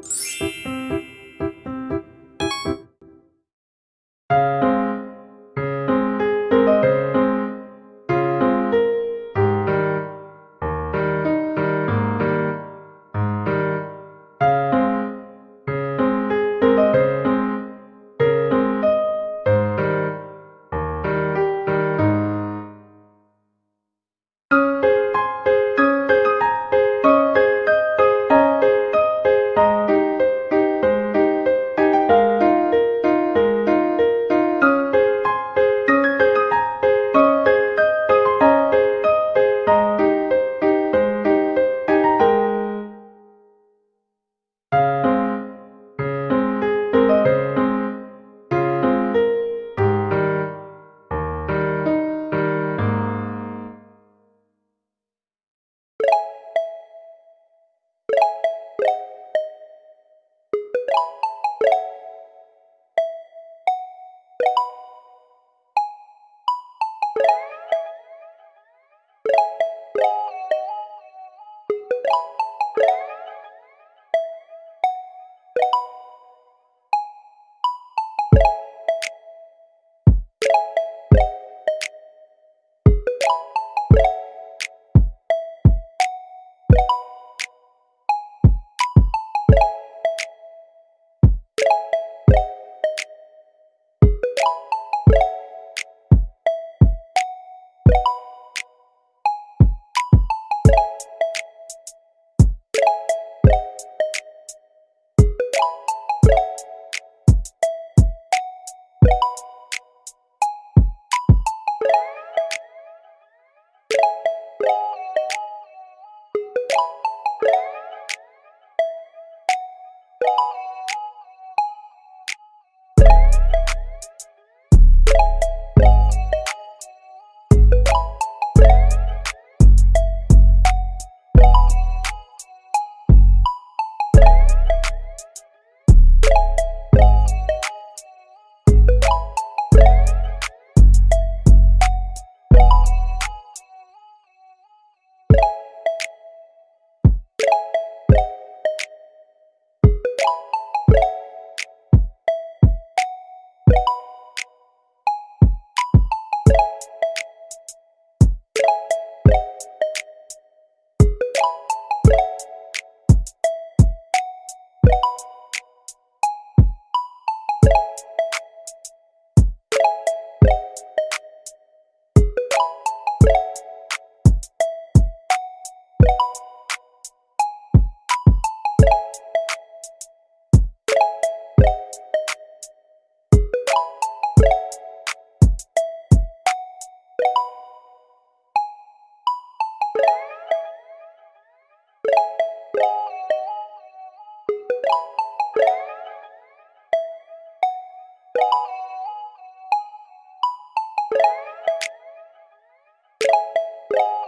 Música you